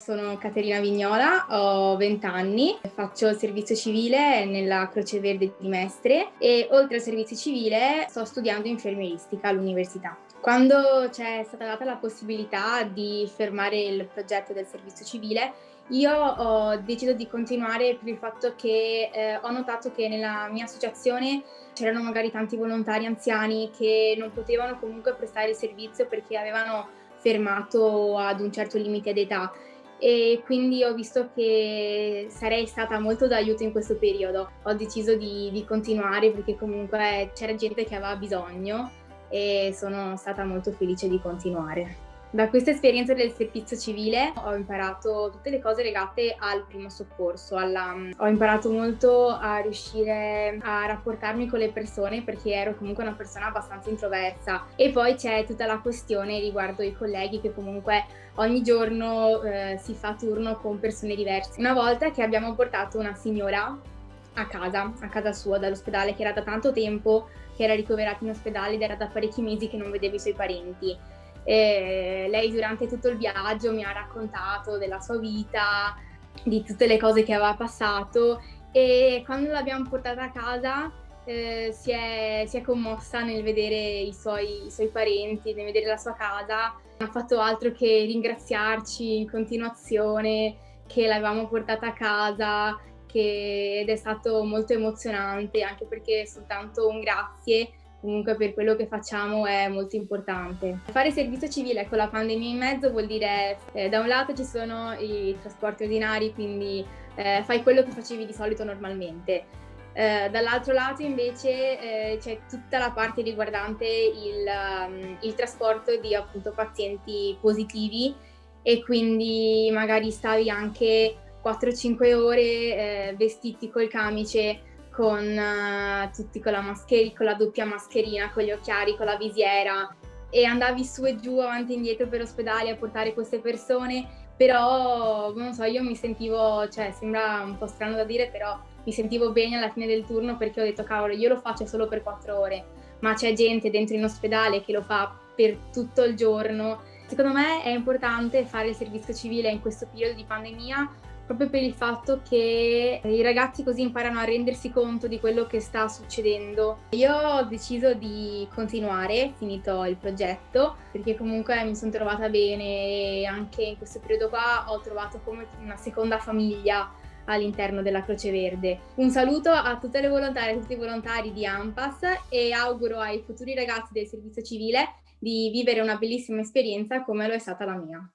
Sono Caterina Vignola, ho 20 anni, faccio il servizio civile nella Croce Verde di Mestre e oltre al servizio civile sto studiando infermieristica all'università. Quando c'è stata data la possibilità di fermare il progetto del servizio civile, io ho deciso di continuare per il fatto che eh, ho notato che nella mia associazione c'erano magari tanti volontari anziani che non potevano comunque prestare il servizio perché avevano fermato ad un certo limite d'età e quindi ho visto che sarei stata molto d'aiuto in questo periodo. Ho deciso di, di continuare perché comunque c'era gente che aveva bisogno e sono stata molto felice di continuare. Da questa esperienza del servizio civile ho imparato tutte le cose legate al primo soccorso, alla... ho imparato molto a riuscire a rapportarmi con le persone perché ero comunque una persona abbastanza introversa e poi c'è tutta la questione riguardo i colleghi che comunque ogni giorno eh, si fa turno con persone diverse. Una volta che abbiamo portato una signora a casa, a casa sua dall'ospedale che era da tanto tempo che era ricoverata in ospedale ed era da parecchi mesi che non vedeva i suoi parenti e lei durante tutto il viaggio mi ha raccontato della sua vita, di tutte le cose che aveva passato e quando l'abbiamo portata a casa eh, si, è, si, è, commossa nel vedere i suoi, i suoi, parenti, nel vedere la sua casa. Non ha fatto altro che ringraziarci in continuazione che l'avevamo portata a casa che, ed è stato molto emozionante anche perché soltanto un grazie comunque per quello che facciamo è molto importante. Fare servizio civile con la pandemia in mezzo vuol dire eh, da un lato ci sono i trasporti ordinari, quindi eh, fai quello che facevi di solito normalmente. Eh, dall'altro lato invece eh, c'è tutta la parte riguardante il, um, il trasporto di appunto pazienti positivi e quindi magari stavi anche 4-5 ore eh, vestiti col camice con uh, tutti con la mascherina, con la doppia mascherina, con gli occhiali, con la visiera. E andavi su e giù avanti e indietro per ospedali a portare queste persone, però non so, io mi sentivo, cioè sembra un po' strano da dire, però mi sentivo bene alla fine del turno perché ho detto cavolo, io lo faccio solo per quattro ore, ma c'è gente dentro in ospedale che lo fa per tutto il giorno. Secondo me è importante fare il servizio civile in questo periodo di pandemia proprio per il fatto che i ragazzi così imparano a rendersi conto di quello che sta succedendo. Io ho deciso di continuare, finito il progetto, perché comunque mi sono trovata bene e anche in questo periodo qua ho trovato come una seconda famiglia all'interno della Croce Verde. Un saluto a tutte le volontarie e tutti i volontari di AMPAS e auguro ai futuri ragazzi del servizio civile di vivere una bellissima esperienza come lo è stata la mia.